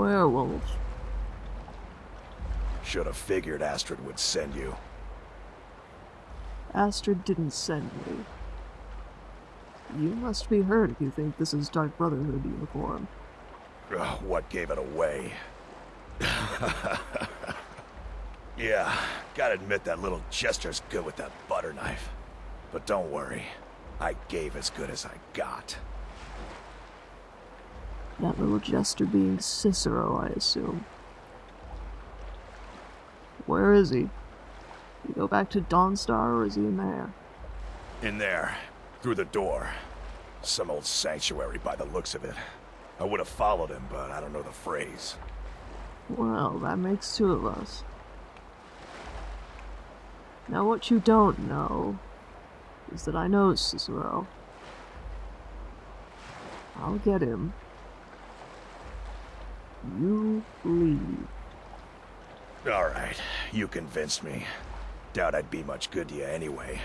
Werewolf. Should have figured Astrid would send you. Astrid didn't send me. You must be hurt if you think this is Dark Brotherhood uniform. Ugh, what gave it away? yeah, gotta admit that little Jester's good with that butter knife. But don't worry, I gave as good as I got. That little jester being Cicero, I assume. Where is he? You go back to Dawnstar, or is he in there? In there, through the door. Some old sanctuary by the looks of it. I would have followed him, but I don't know the phrase. Well, that makes two of us. Now what you don't know is that I know Cicero. I'll get him. You leave. Alright, you convinced me. Doubt I'd be much good to you anyway.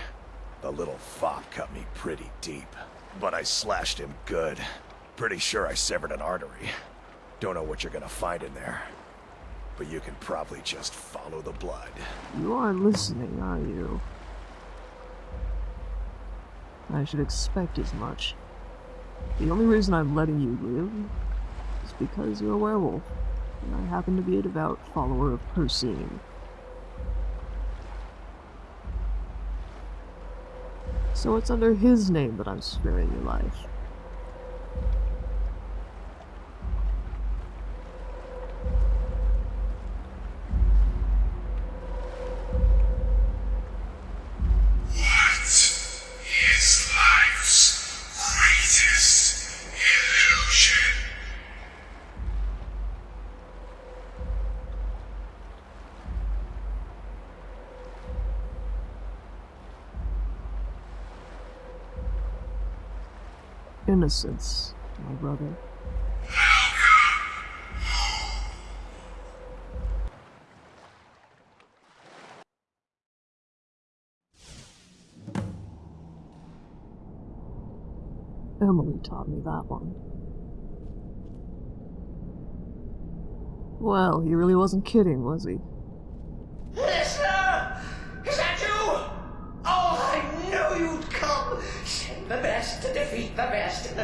The little fop cut me pretty deep. But I slashed him good. Pretty sure I severed an artery. Don't know what you're gonna find in there. But you can probably just follow the blood. You aren't listening, are you? I should expect as much. The only reason I'm letting you live because you're a werewolf, and I happen to be a devout follower of Hircine. So it's under his name that I'm sparing your life. Innocence, my brother. Emily taught me that one. Well, he really wasn't kidding, was he? Listener! Is that you? Oh, I knew you'd come! Send the best the best.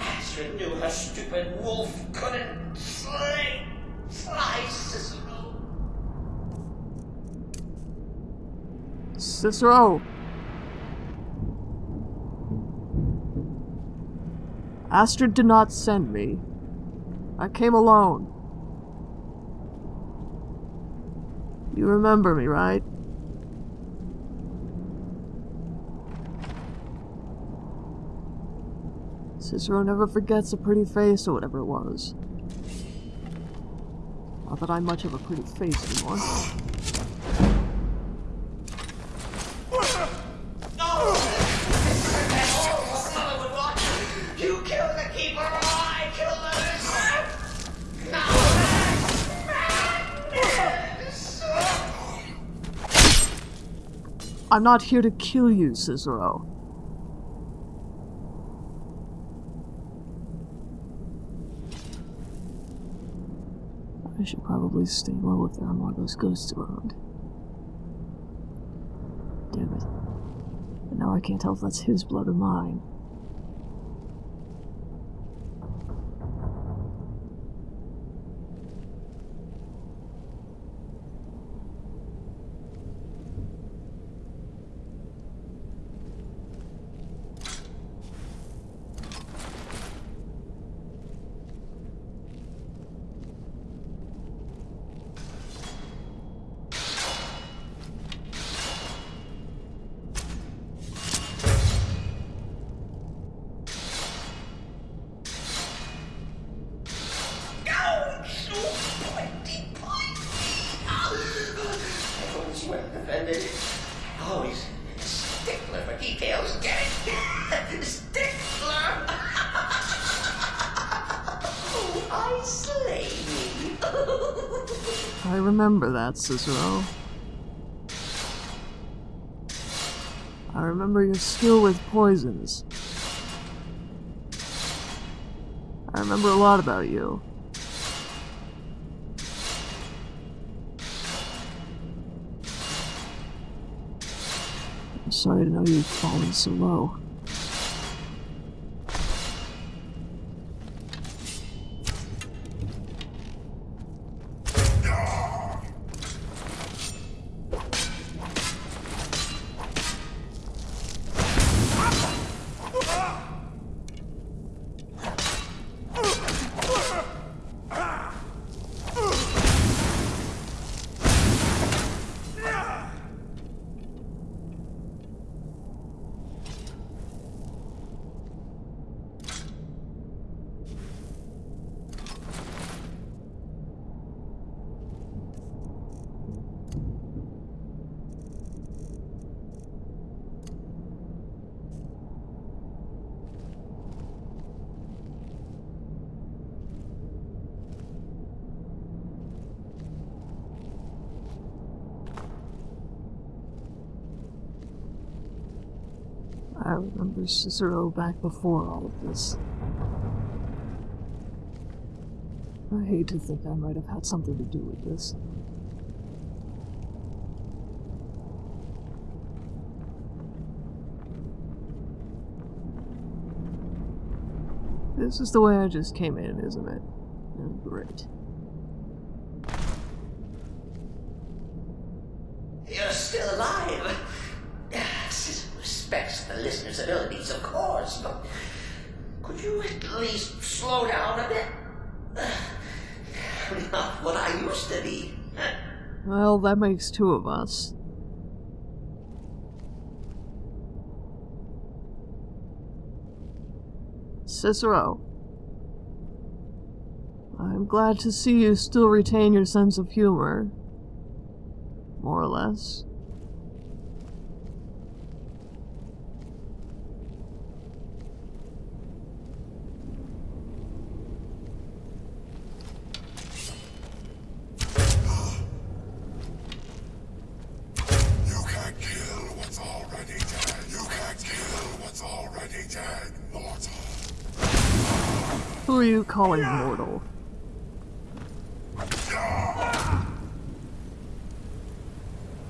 Astrid knew her stupid wolf couldn't slay. Slice Cicero. Cicero! Astrid did not send me. I came alone. You remember me, right? Cicero never forgets a pretty face or whatever it was. Not that I'm much of a pretty face anymore. Mother would watch. You killed the keeper, I killed the listener. No! I'm not here to kill you, Cicero. I should stay low if there are those ghosts around. Damn it. And now I can't tell if that's his blood or mine. Oh, Always stickler for details. Get it? stickler. oh, I slay me. I remember that, Cicero. I remember your skill with poisons. I remember a lot about you. Sorry to know you've fallen so low. Cicero back before all of this. I hate to think I might have had something to do with this. This is the way I just came in, isn't it? Oh, great. You're still alive. Citizen respects listener's abilities, of course, but could you at least slow down a bit? Not what I used to be. Well, that makes two of us. Cicero. I'm glad to see you still retain your sense of humor. More or less. Calling mortal?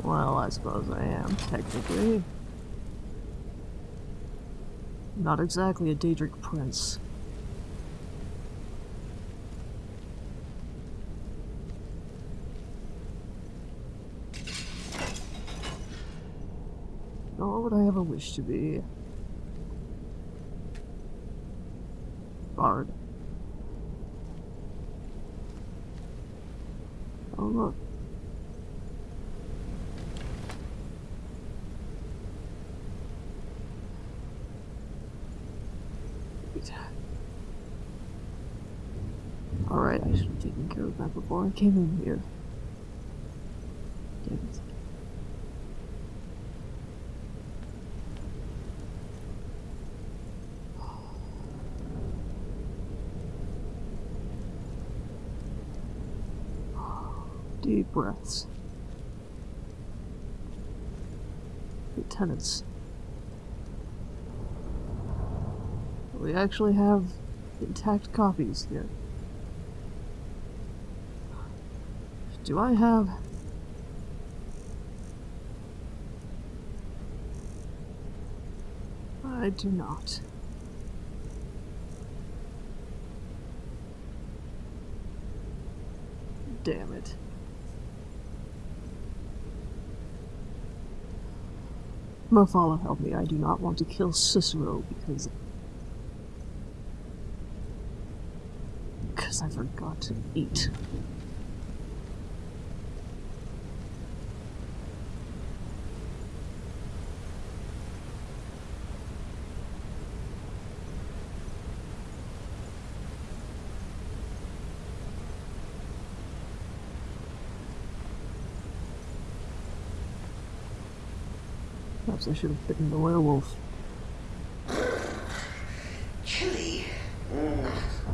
Well, I suppose I am, technically. Not exactly a Daedric prince. Nor would I ever wish to be. Bard. Oh look. Wait. Alright, I should have taken care of that before I came in here. Damn it. Deep breaths. Lieutenants. We actually have intact copies here. Do I have... I do not. Damn it. Mephala, help me. I do not want to kill Cicero because. Because I forgot to eat. I should have bitten the werewolf. Chilly. Mm.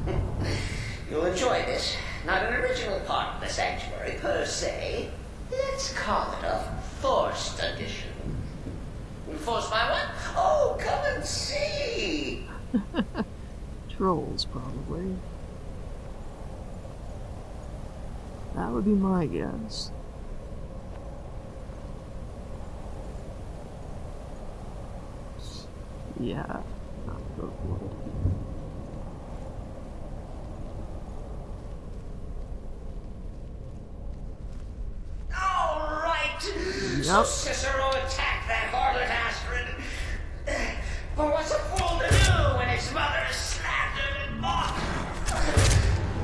You'll enjoy this. Not an original part of the sanctuary per se. Let's call it a forced addition. Forced by what? Oh, come and see. Trolls, probably. That would be my guess. Yeah, not the. All right. So Cicero attacked that harlot Astrid. But what's a fool to do when his mother slapped him and mocked?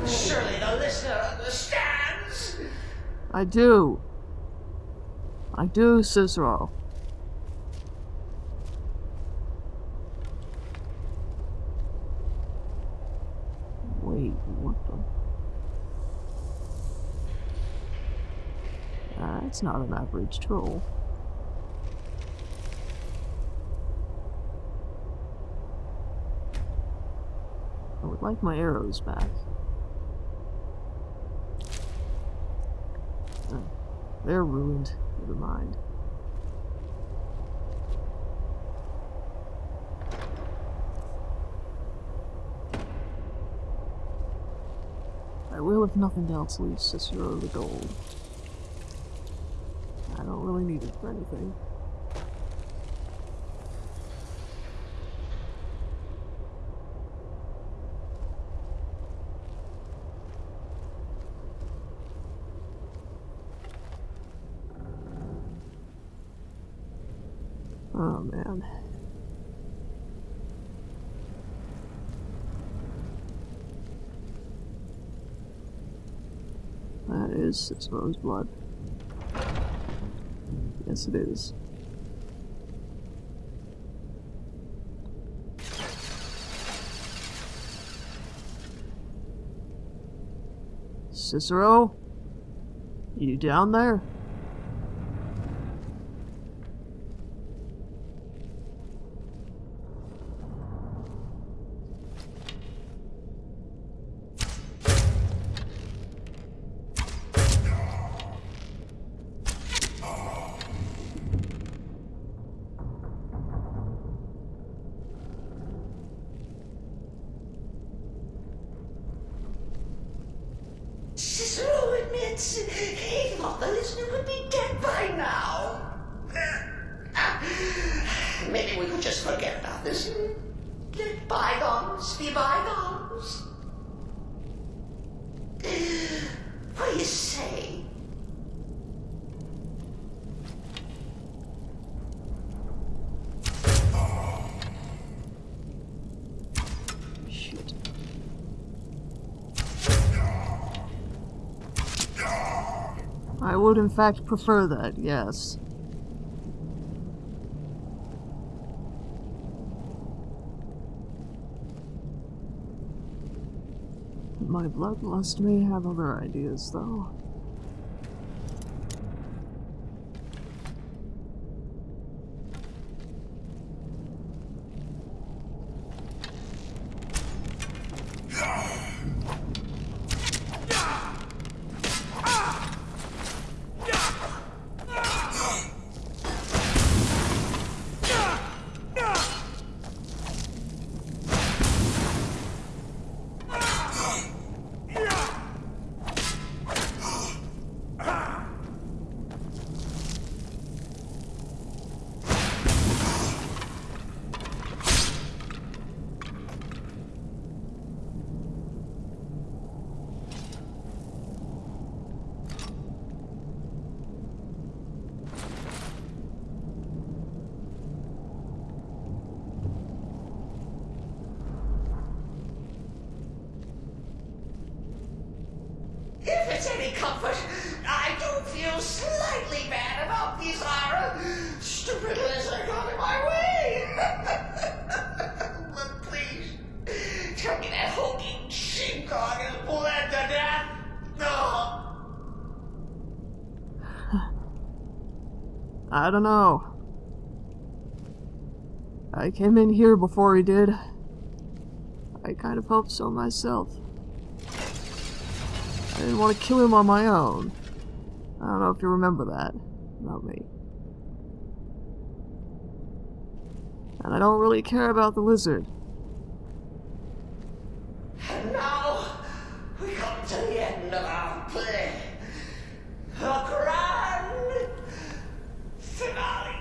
Surely the listener understands. I do. I do, Cicero. Wait, what the? Not an average troll. I would like my arrows back. Oh, they're ruined. Never mind. I will, if nothing else, leave Cicero the gold. Really need it for anything. Oh man. That is Cicero's blood. Yes, it is. Cicero? You down there? Cicero admits he thought the listener would be dead by now. Maybe we could just forget about this. and Let bygones be bygones. What do you say? Shit. I would in fact prefer that, yes. My bloodlust may have other ideas, though. Don't know. I came in here before he did. I kind of hoped so myself. I didn't want to kill him on my own. I don't know if you remember that about me. And I don't really care about the lizard. And now we come to the end of our play. A grand finale.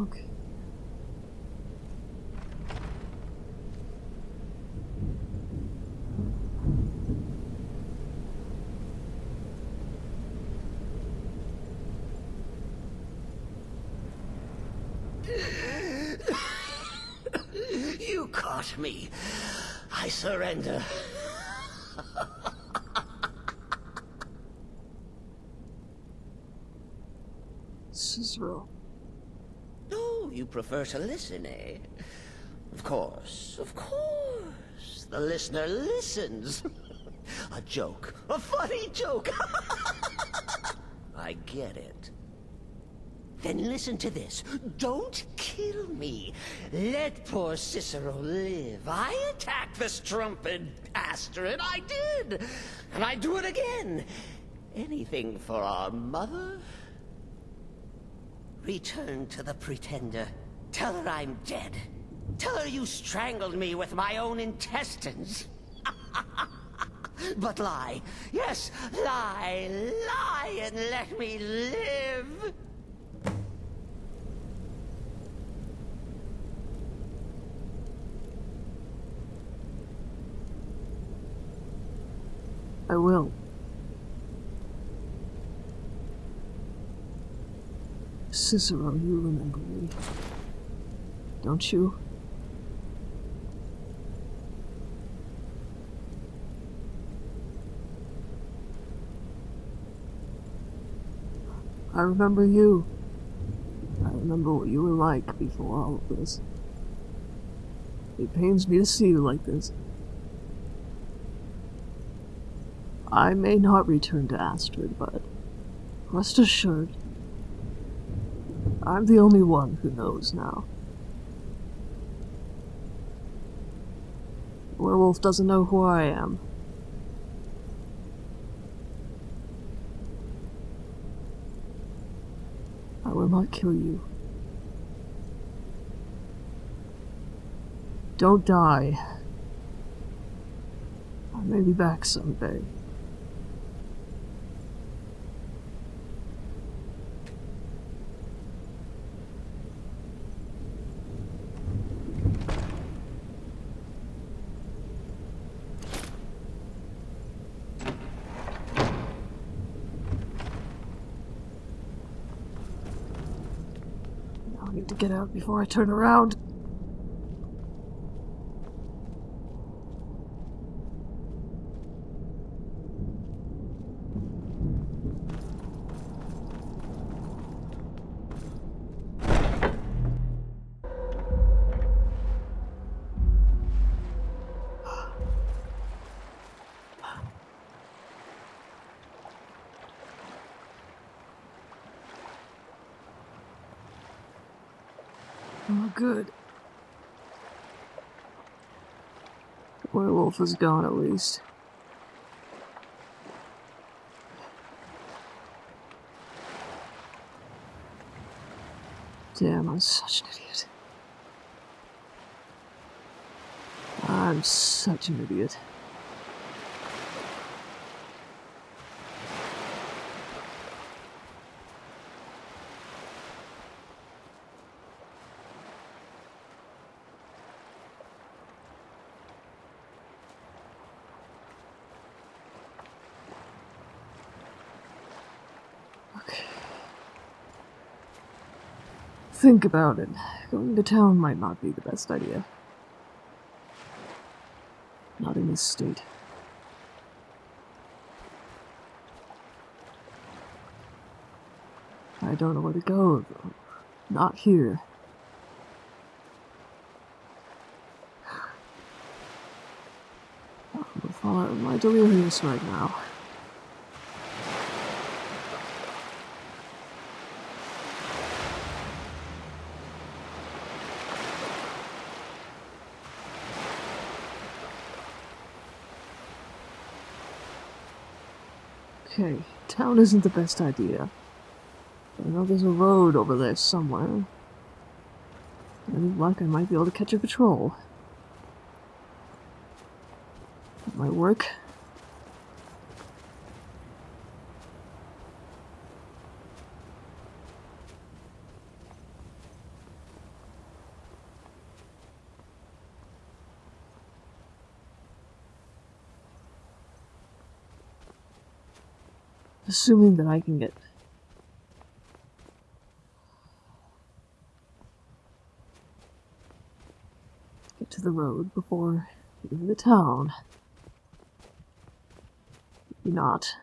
Okay. You caught me. I surrender. Cicero. Oh, you prefer to listen, eh? Of course, of course. The listener listens. a joke. A funny joke. I get it. Then listen to this. Don't kill me. Let poor Cicero live. I attacked the strumpet Astrid. I did. And I do it again. Anything for our mother? Return to the Pretender. Tell her I'm dead. Tell her you strangled me with my own intestines. but lie. Yes, lie. Lie and let me live. I will. Cicero, you remember me. Don't you? I remember you. I remember what you were like before all of this. It pains me to see you like this. I may not return to Astrid, but rest assured, I'm the only one who knows now. The werewolf doesn't know who I am. I will not kill you. Don't die. I may be back someday. Now I need to get out before I turn around. Oh, good. Werewolf is gone at least. Damn, I'm such an idiot. I'm such an idiot. Think about it. Going to town might not be the best idea. Not in this state. I don't know where to go, though. Not here. I'm gonna fall out of my delirious right now. Okay, town isn't the best idea. I know there's a road over there somewhere. Any luck, I might be able to catch a patrol. That might work. Assuming that I can get get to the road before leaving the town. Maybe not.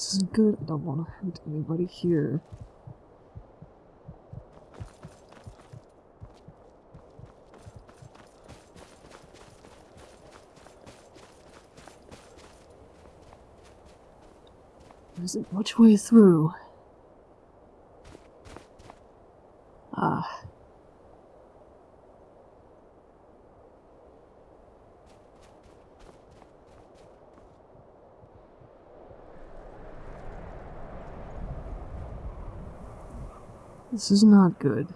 This isn't good. I don't want to hurt anybody here. There isn't much way through. This is not good.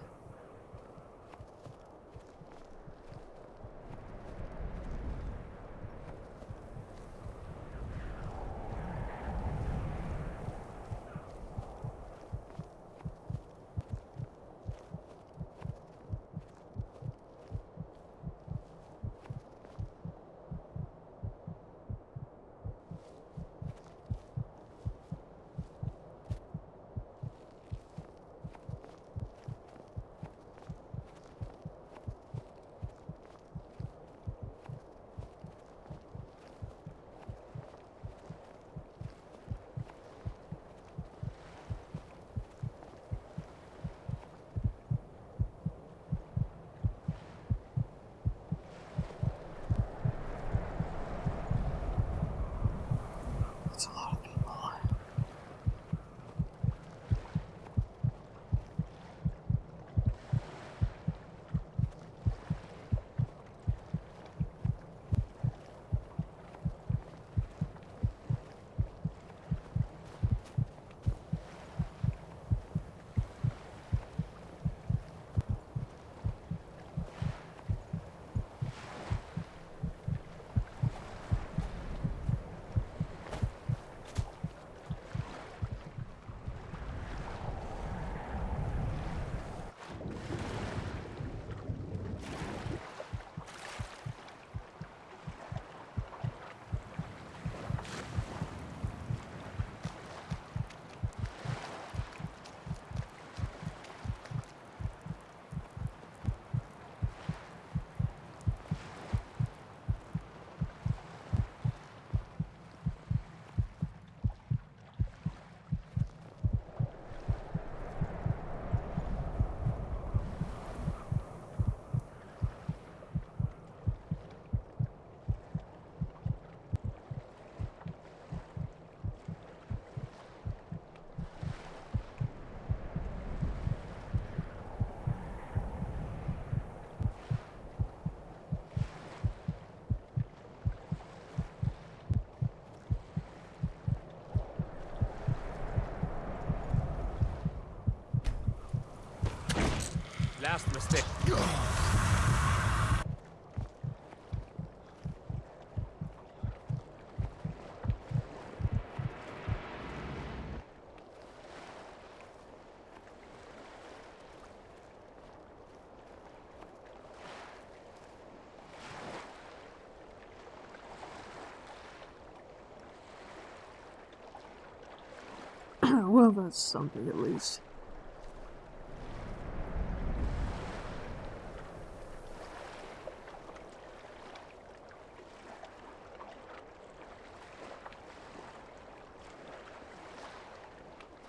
Well, that's something at least.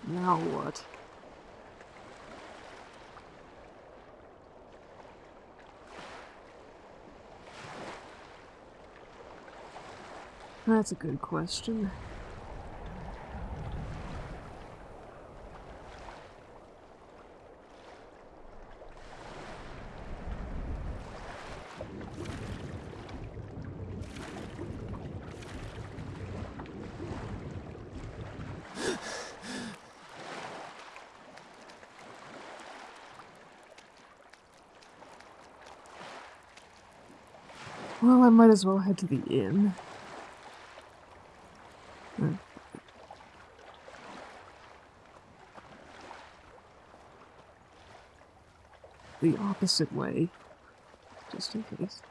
Now what? That's a good question. I might as well head to the inn. Hmm. The opposite way, just in case.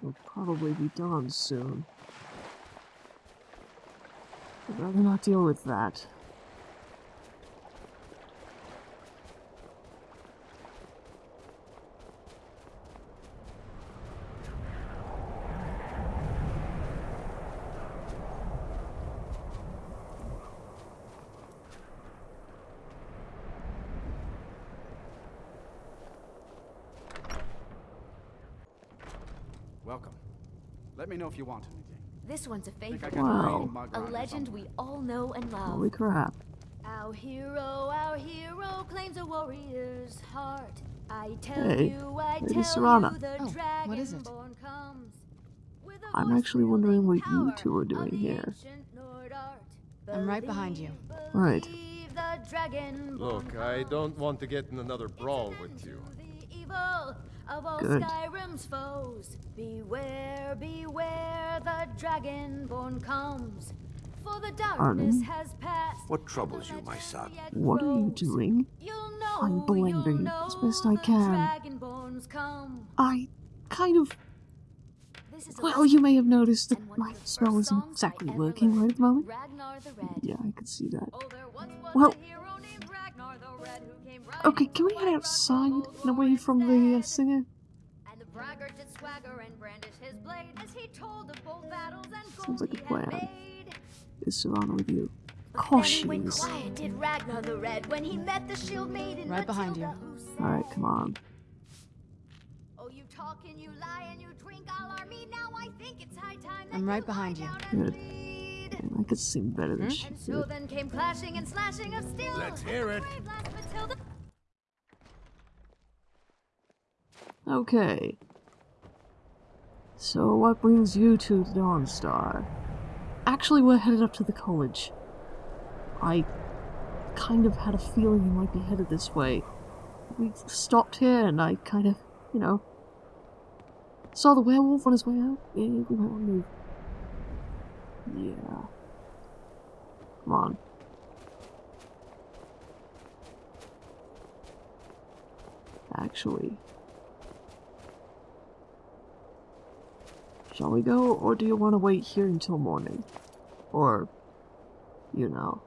We'll probably be dawn soon. I'd rather not deal with that. Welcome. Let me know if you want. This one's a favorite. Wow. A legend we all know and love. Holy crap. Our hero, our hero claims a warrior's heart. I tell Hey, you, I Lady tell Serana. you, the Oh, what is it? dragonborn comes. With a I'm actually wondering what you two are doing here. ancient Nord art. I'm right behind you. Right. believe the dragonborn Look, I don't want to get in another brawl with you. The evil of all Good. Skyrim's foes. Beware, beware, the dragonborn comes. For the darkness Arden? has passed. What troubles you, my son? What are you doing? You'll know, I'm blending you'll as best I can. dragonborns come. I kind of. This is a Well, you may have noticed that and one of my the spell isn't exactly working right at the moment. Ragnar the Red. Yeah, I can see that. Oh, there once was Well- Okay, can we head outside and away from the uh, singer? And the braggart did swagger and brandish his blade as he told of bold battles and Sounds like a gold he had plan. Is Serana with you? Of course he is. did Ragnar the Red, when he met the shield maiden Right behind you. Matilda, who said, Alright, come on. Oh, you talk and you lie and you drink all our mead. Now I think it's high time I'm right behind you. Good. Man, I could sing better than she And so did. then came clashing and slashing of steel. Let's hear it. Okay. So, what brings you to the Dawnstar? Actually, we're headed up to the college. I kind of had a feeling you might be headed this way. We stopped here and I kind of, you know, saw the werewolf on his way out. Yeah, we might want to move. Yeah. Come on. Actually. Shall we go, or do you want to wait here until morning? Or, you know.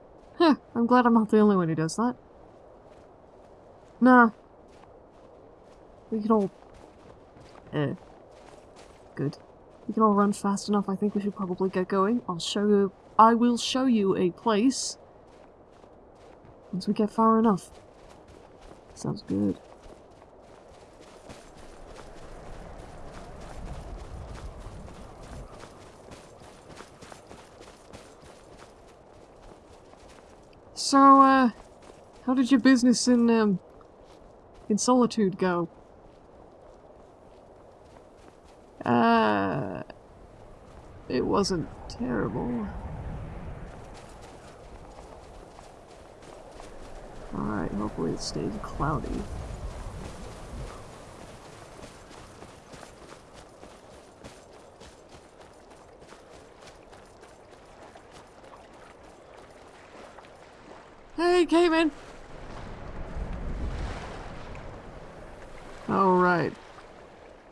I'm glad I'm not the only one who does that. Nah. We can all... Eh. Good. We can all run fast enough, I think we should probably get going. I'll show you... I will show you a place. Once we get far enough. Sounds good. So, uh, how did your business in, um, in Solitude go? Uh, it wasn't terrible. Alright, hopefully it stays cloudy. Hey, Cayman! Oh, right.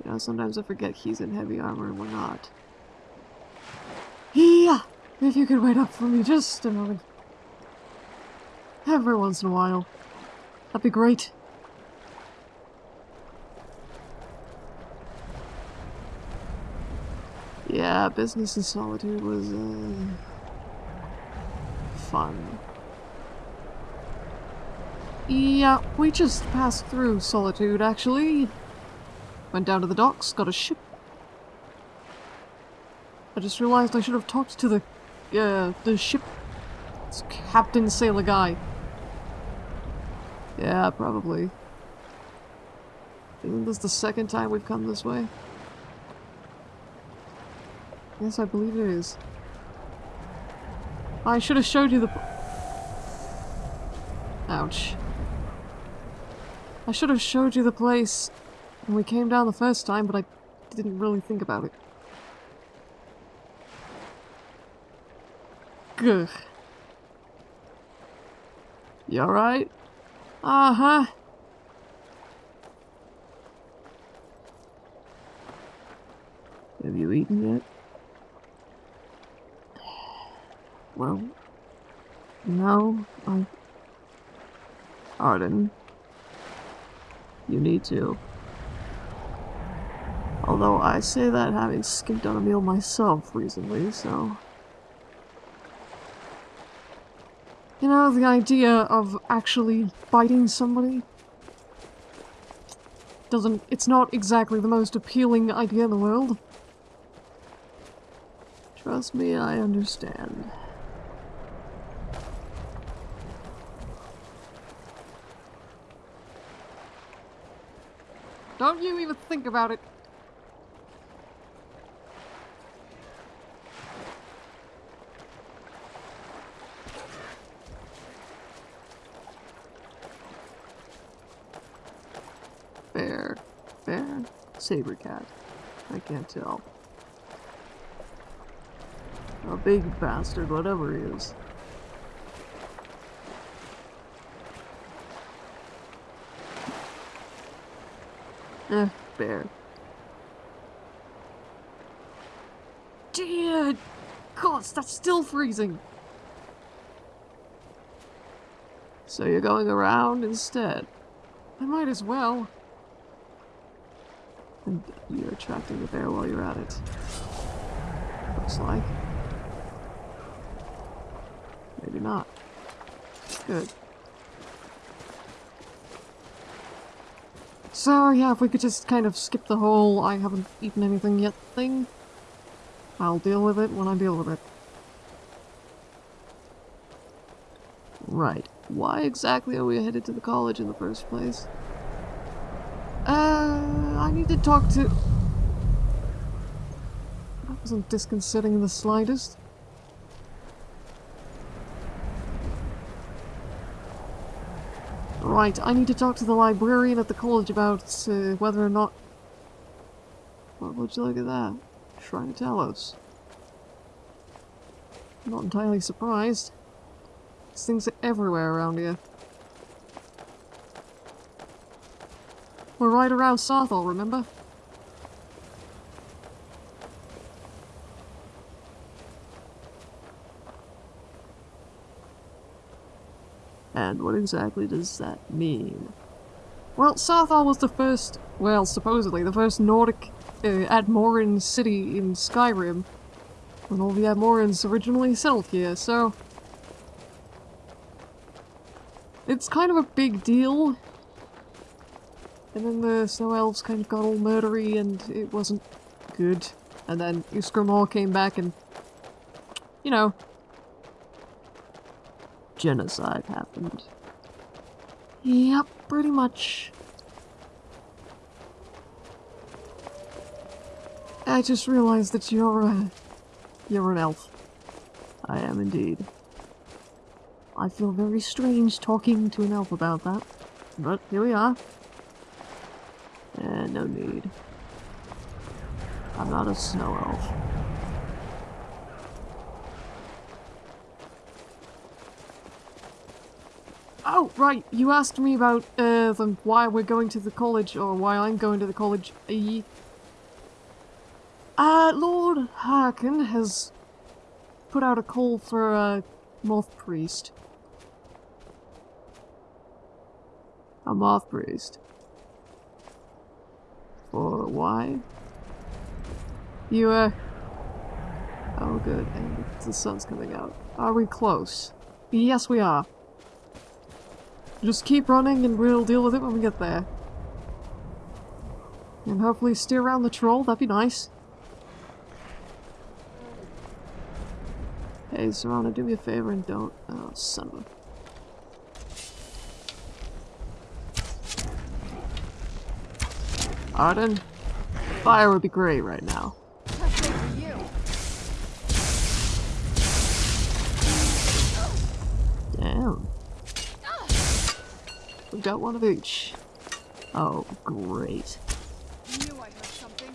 You know, sometimes I forget he's in heavy armor and we're not. Yeah! If you could wait up for me just a moment. Every once in a while. That'd be great. Yeah, business in solitude was, uh... fun. Yeah, we just passed through Solitude, actually. Went down to the docks, got a ship. I just realized I should have talked to the, uh, the ship it's Captain Sailor Guy. Yeah, probably. Isn't this the second time we've come this way? Yes, I believe it is. I should have showed you the... Ouch. I should have showed you the place when we came down the first time, but I didn't really think about it. Gugh. You alright? Uh-huh. Have you eaten yet? Well, no, I... Arden. You need to. Although I say that having skipped on a meal myself recently, so... You know, the idea of actually biting somebody doesn't... It's not exactly the most appealing idea in the world. Trust me, I understand. You even think about it. Bear. Bear? Saber cat. I can't tell. A big bastard, whatever he is. Eh, bear. Dear God, that's still freezing! So you're going around instead? I might as well. And you're attracting the bear while you're at it. Looks like. Maybe not. Good. So, yeah, if we could just kind of skip the whole I haven't eaten anything yet thing. I'll deal with it when I deal with it. Right. Why exactly are we headed to the college in the first place? Uh, I need to talk to... That wasn't disconcerting in the slightest. Right, I need to talk to the librarian at the college about uh, whether or not... What would you look at that? Shrine of Talos. I'm not entirely surprised. These things are everywhere around here. We're right around Saarthal, remember? And what exactly does that mean? Well, Saarthal was the first, well, supposedly, the first Nordic uh, Atmoran city in Skyrim. When all the Atmorans originally settled here, so... It's kind of a big deal. And then the Snow Elves kind of got all murdery and it wasn't good. And then Ysgramor came back and... You know, genocide happened. Yep, pretty much. I just realized that you're, uh, you're an elf. I am indeed. I feel very strange talking to an elf about that, but here we are. And no need. I'm not a snow elf. Oh, right, you asked me about uh, the, why we're going to the college, or why I'm going to the college. Uh, Lord Harkon has put out a call for a moth priest. A moth priest. For why? You, uh... Oh, good, and the sun's coming out. Are we close? Yes, we are. Just keep running and we'll deal with it when we get there. And hopefully steer around the troll, that'd be nice. Hey, Serana, do me a favor and don't... Oh, son of a... Arden, fire would be great right now. We got one of each. Oh, great. Knew I heard something.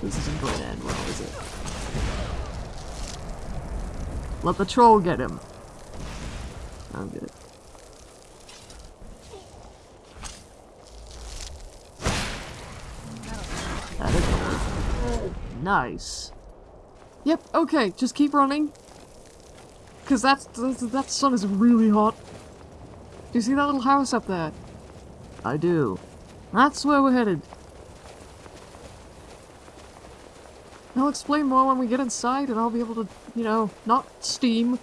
This isn't going to end well, is it? Let the troll get him. I'm good. That is. Nice. Yep, okay, just keep running. Cause that's, that's that sun is really hot. Do you see that little house up there? I do. That's where we're headed. I'll explain more when we get inside and I'll be able to, you know, not steam.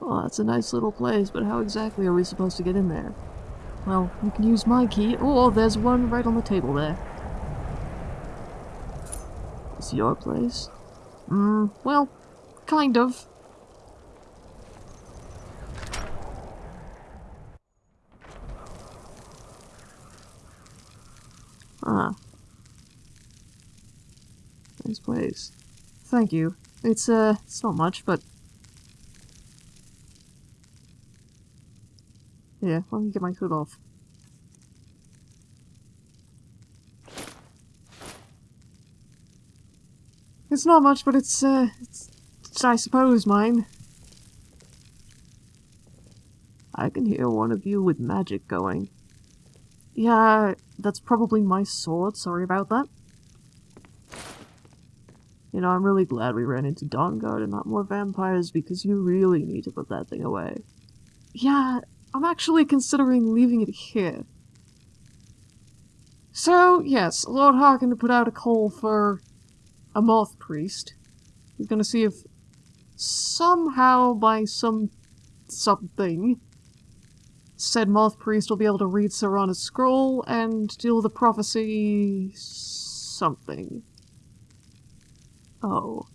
Well, that's a nice little place, but how exactly are we supposed to get in there? Well, you can use my key. or there's one right on the table there. It's your place? Hmm, well, kind of. Ah. Nice place. Thank you. It's, uh, it's not much, but... Yeah, let me get my hood off. It's not much, but it's, uh, it's, it's, I suppose, mine. I can hear one of you with magic going. Yeah, that's probably my sword, sorry about that. You know, I'm really glad we ran into Dawnguard and not more vampires because you really need to put that thing away. Yeah, I'm actually considering leaving it here. So, yes, Lord Harkon put out a call for a moth priest. He's gonna see if somehow by some something said moth priest will be able to read Serana's scroll and deal with the prophecy something. Oh.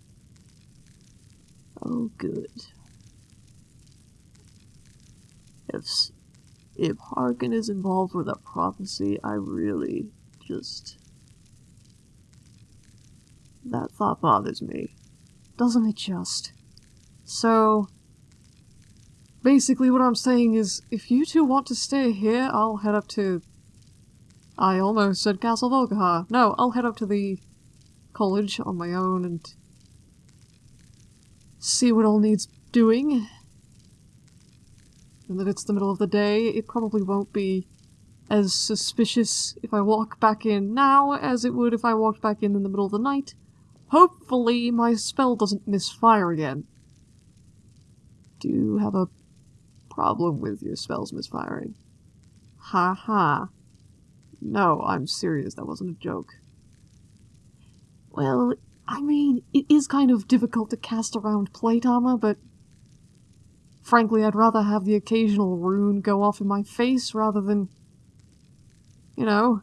Oh, good. If if Harkon is involved with a prophecy, I really just that thought bothers me. Doesn't it just? So basically what I'm saying is if you two want to stay here, I'll head up to I almost said Castle Volkihar. No, I'll head up to the college on my own and see what all needs doing. And that it's the middle of the day, it probably won't be as suspicious if I walk back in now as it would if I walked back in in the middle of the night. Hopefully my spell doesn't misfire again. Do you have a problem with your spells misfiring? Ha ha. No, I'm serious, that wasn't a joke. Well, I mean, it is kind of difficult to cast around plate armor, but frankly, I'd rather have the occasional rune go off in my face rather than, you know,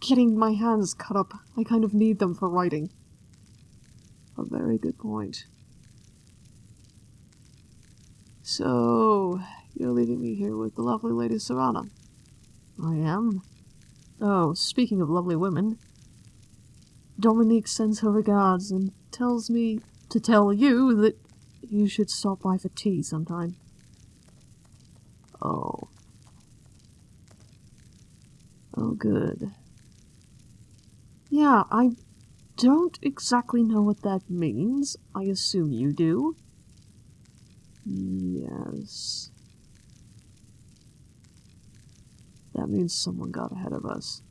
getting my hands cut up. I kind of need them for writing. A very good point. So, you're leaving me here with the lovely Lady Serana. I am. Oh, speaking of lovely women, Dominique sends her regards and tells me to tell you that you should stop by for tea sometime. Oh. Oh, good. Yeah, I don't exactly know what that means. I assume you do. Yes. That means someone got ahead of us.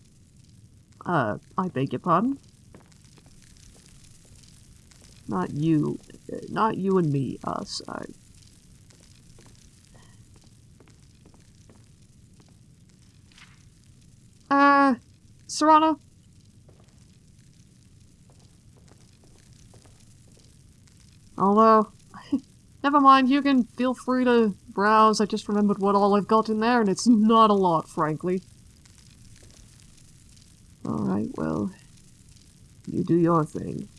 Uh, I beg your pardon? Not you. uh, Not you and me, us. I... Uh, Serana? Although, never mind, you can feel free to browse. I just remembered what all I've got in there, and it's not a lot, frankly. Alright, well, you do your thing.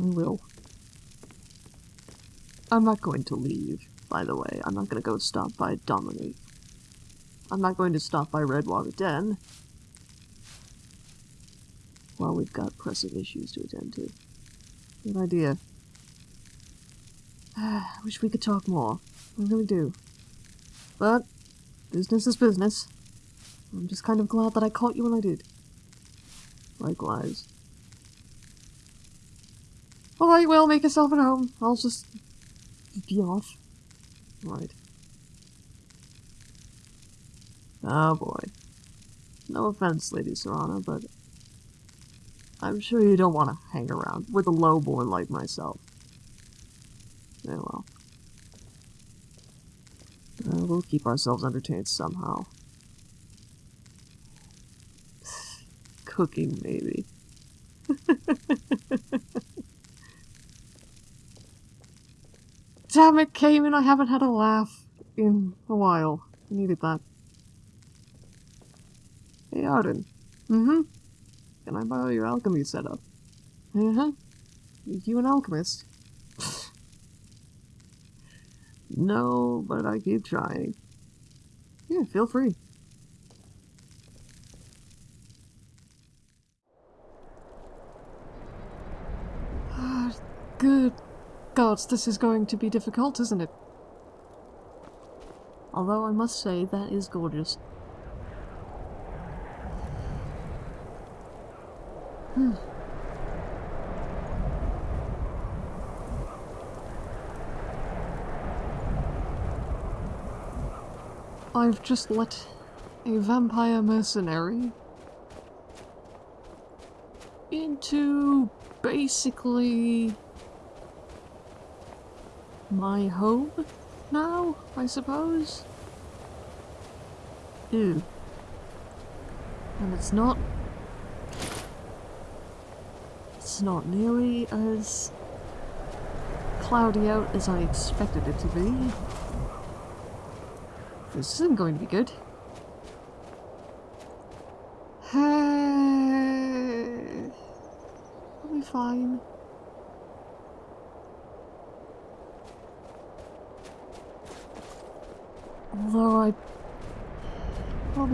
Will. I'm not going to leave, by the way. I'm not going to go stop by Dominique. I'm not going to stop by Redwater Den. Well, we've got pressing issues to attend to. Good idea. I wish we could talk more. I really do. But, business is business. I'm just kind of glad that I caught you when I did. Likewise. Alright, well, make yourself at home. I'll just be off. Right. Oh boy. No offense, Lady Serana, but I'm sure you don't want to hang around with a lowborn like myself. Yeah, well. Uh, we'll keep ourselves entertained somehow. Cooking, maybe. Damn it, Cayman, I haven't had a laugh in a while. I needed that. Hey, Arden. Mm-hmm. Can I borrow your alchemy setup? Uh-huh. You an alchemist? no, but I keep trying. Yeah, feel free. Ah, Good gods, this is going to be difficult, isn't it? Although I must say, that is gorgeous. Hmm. I've just let a vampire mercenary into basically my home now, I suppose? Ew. And it's not... It's not nearly as cloudy out as I expected it to be. This isn't going to be good. I'll be fine. Although I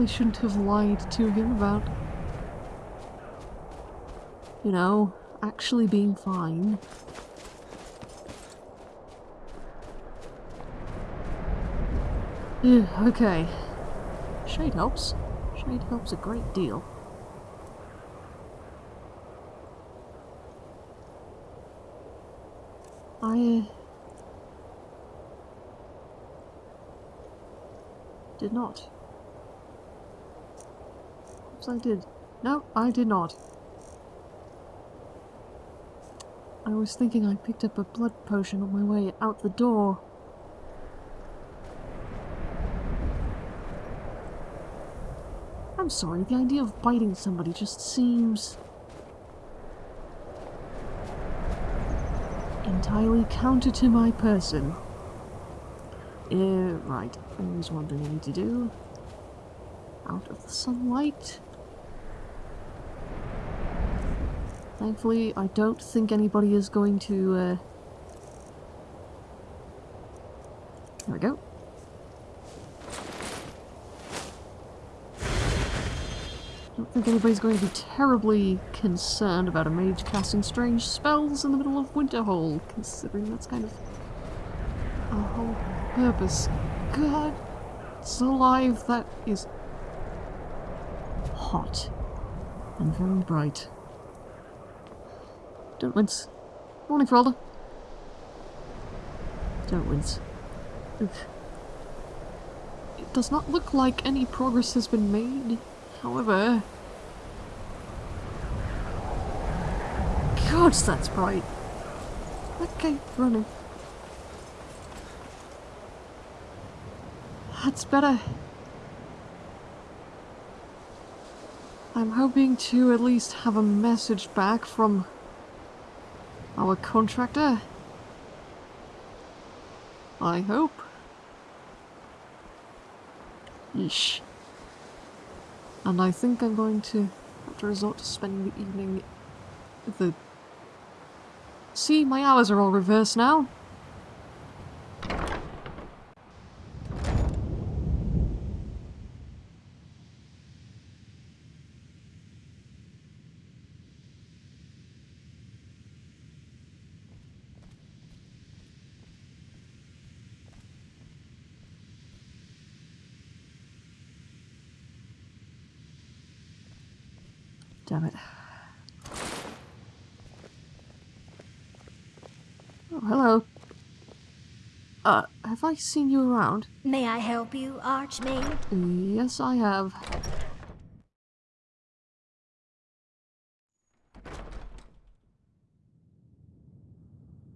probably shouldn't have lied to him about, you know, actually being fine. Ugh, okay. Shade helps. Shade helps a great deal. I... uh, Did not. Oops, I did. No, I did not. I was thinking I picked up a blood potion on my way out the door. I'm sorry, the idea of biting somebody just seems... entirely counter to my person. Uh, right, there's one thing I need to do. Out of the sunlight. Thankfully, I don't think anybody is going to, uh... There we go. I don't think anybody's going to be terribly concerned about a mage casting strange spells in the middle of Winterhold, considering that's kind of our whole purpose. God, it's alive. That is hot and very bright. Don't wince. Morning, Frolda. Don't wince. Oof. It does not look like any progress has been made. However... God, that's bright. Okay, running. That's better. I'm hoping to at least have a message back from our contractor. I hope. Yeesh. And I think I'm going to have to resort to spending the evening the... See, my hours are all reversed now. Damn it. Oh, hello. Uh, have I seen you around? May I help you, Archmage? Yes, I have.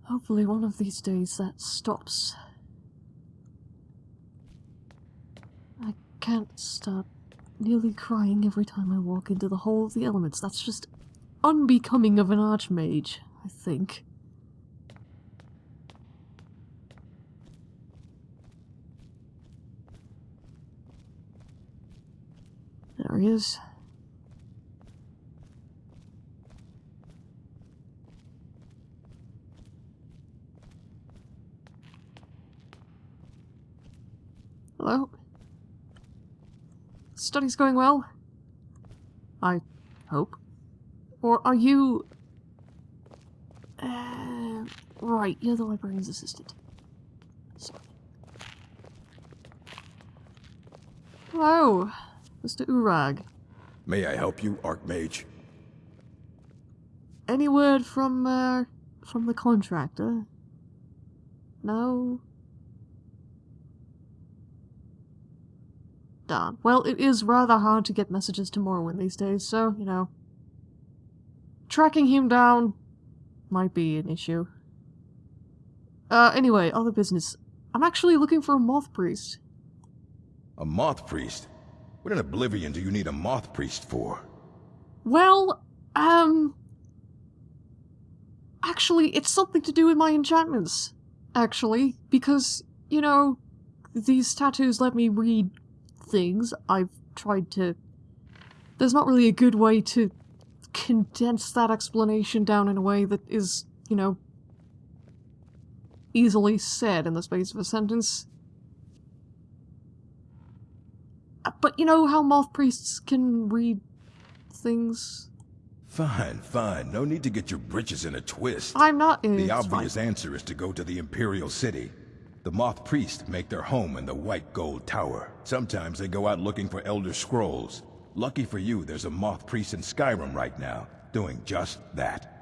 Hopefully one of these days that stops. I can't stop nearly crying every time I walk into the Hall of the Elements. That's just unbecoming of an Archmage, I think. Is. Hello? Study's going well? I hope. Or are you... Uh, right, you're the librarian's assistant. Sorry. Hello, Mr. Urag. May I help you, Archmage? Any word from, uh, from the contractor? No? Darn. Well, it is rather hard to get messages to Morrowind these days, so, you know. Tracking him down might be an issue. Uh, anyway, other business. I'm actually looking for a moth priest. A moth priest? What in Oblivion do you need a moth priest for? Well, um... Actually, it's something to do with my enchantments. Actually, because, you know, these tattoos let me read things. I've tried to... There's not really a good way to condense that explanation down in a way that is, you know, easily said in the space of a sentence. Uh, But you know how moth priests can read things? Fine, fine. No need to get your britches in a twist. I'm not. In The it's fine. obvious answer is to go to the Imperial City. The Moth Priests make their home in the White Gold Tower. Sometimes they go out looking for Elder Scrolls. Lucky for you, there's a Moth Priest in Skyrim right now, doing just that.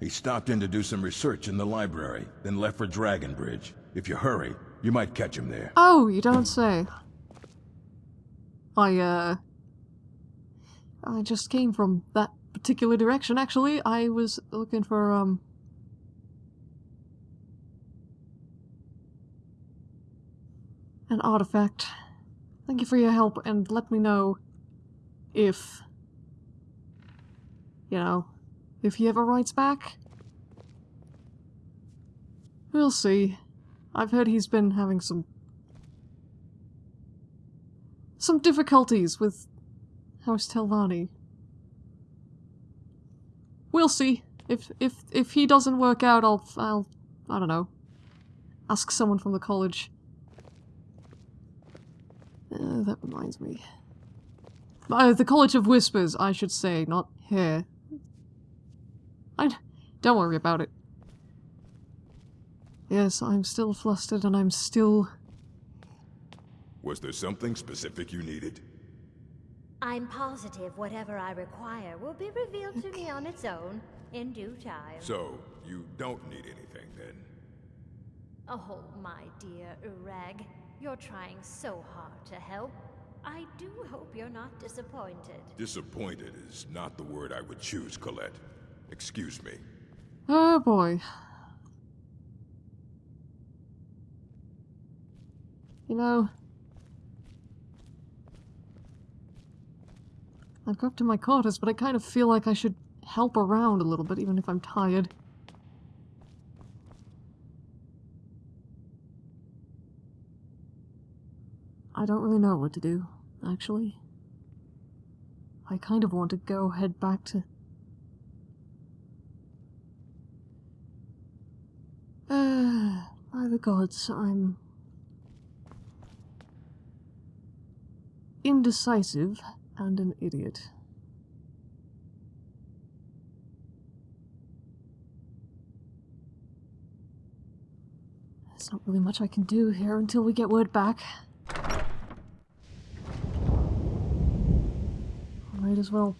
He stopped in to do some research in the library, then left for Dragonbridge. If you hurry, you might catch him there. Oh, you don't say. I, uh... I just came from that particular direction, actually. I was looking for, um... An artifact. Thank you for your help, and let me know if... You know, if he ever writes back. We'll see. I've heard he's been having some some difficulties with House Telvanni. We'll see. If if if he doesn't work out, I'll I'll I don't know. Ask someone from the college. Uh, that reminds me. Uh, the College of Whispers, I should say, not here. I don't worry about it. Yes, I'm still flustered and I'm still was there something specific you needed? I'm positive whatever I require will be revealed to me on its own, in due time. So, you don't need anything, then? Oh, my dear Urag. You're trying so hard to help. I do hope you're not disappointed. Disappointed is not the word I would choose, Colette. Excuse me. Oh, boy. You know, I've got up to my quarters, but I kind of feel like I should help around a little bit, even if I'm tired. I don't really know what to do, actually. I kind of want to go head back to... Uh, by the gods, I'm... indecisive and an idiot. There's not really much I can do here until we get word back. Might as well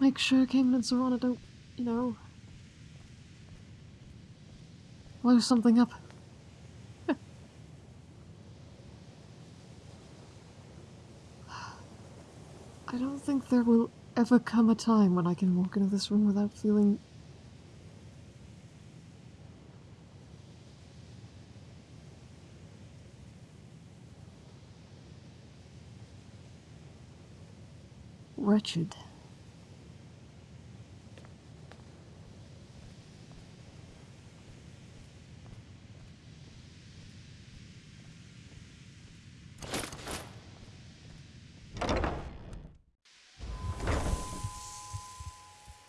make sure Cayman and Serana don't, you know, blow something up. I don't think there will ever come a time when I can walk into this room without feeling wretched.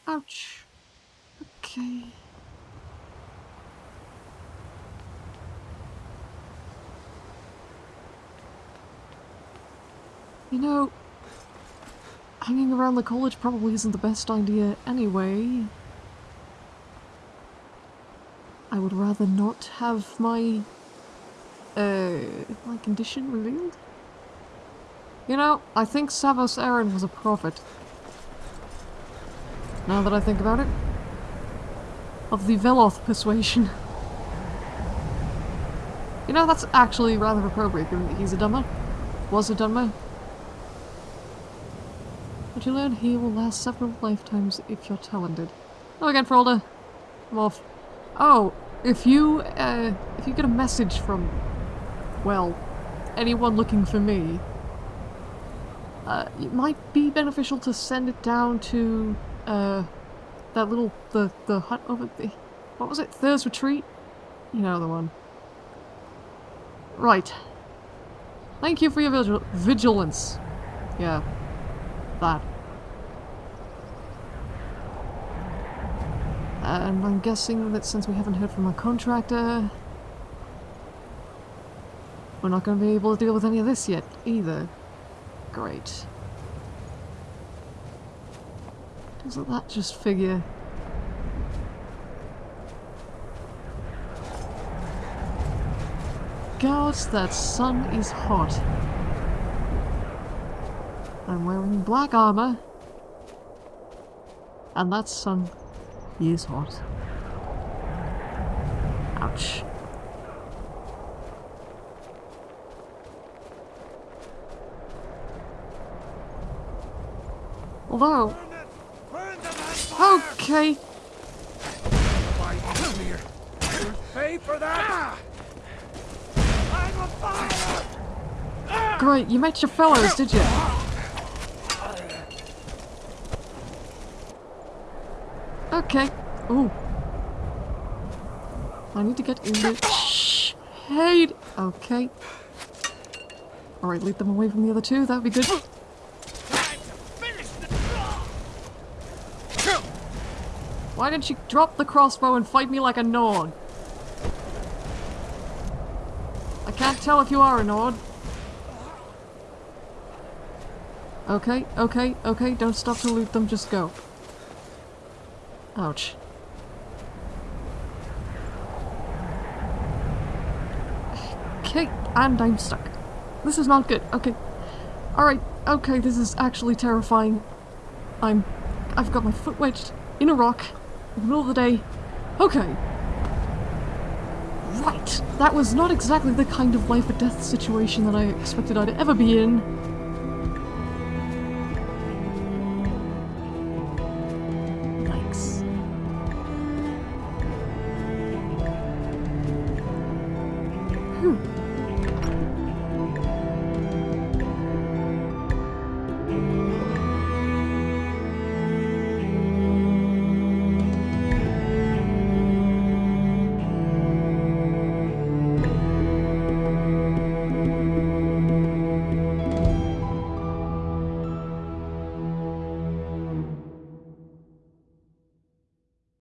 Ouch. Okay. You know, hanging around the college probably isn't the best idea anyway. I would rather not have my, uh, my condition revealed. You know, I think Savos Aren was a prophet. Now that I think about it. Of the Veloth persuasion. You know, that's actually rather appropriate given that he's a Dunmer. Was a Dunmer. You learn he will last several lifetimes if you're talented. Oh, again, Frolda. I'm off. Oh, if you, uh, if you get a message from, well, anyone looking for me, uh, it might be beneficial to send it down to, uh, that little, the, the hut over the, what was it, Thur's Retreat? You know the one. Right. Thank you for your vigil vigilance. Yeah. That. And I'm guessing that since we haven't heard from our contractor, we're not going to be able to deal with any of this yet, either. Great. Doesn't that just figure? God, that sun is hot. I'm wearing black armor. And that sun is hot. Ouch. Although... Okay. Pay for that! Great, you met your fellows, did you? Okay. Ooh. I need to get in the shade. Okay. Alright, lead them away from the other two, that would be good. Why didn't you drop the crossbow and fight me like a Nord? I can't tell if you are a Nord. Okay, okay, okay, don't stop to loot them, just go. Ouch. Okay, and I'm stuck. This is not good. Okay. Alright, okay, this is actually terrifying. I'm... I've got my foot wedged in a rock in the middle of the day. Okay. Right. That was not exactly the kind of life or death situation that I expected I'd ever be in.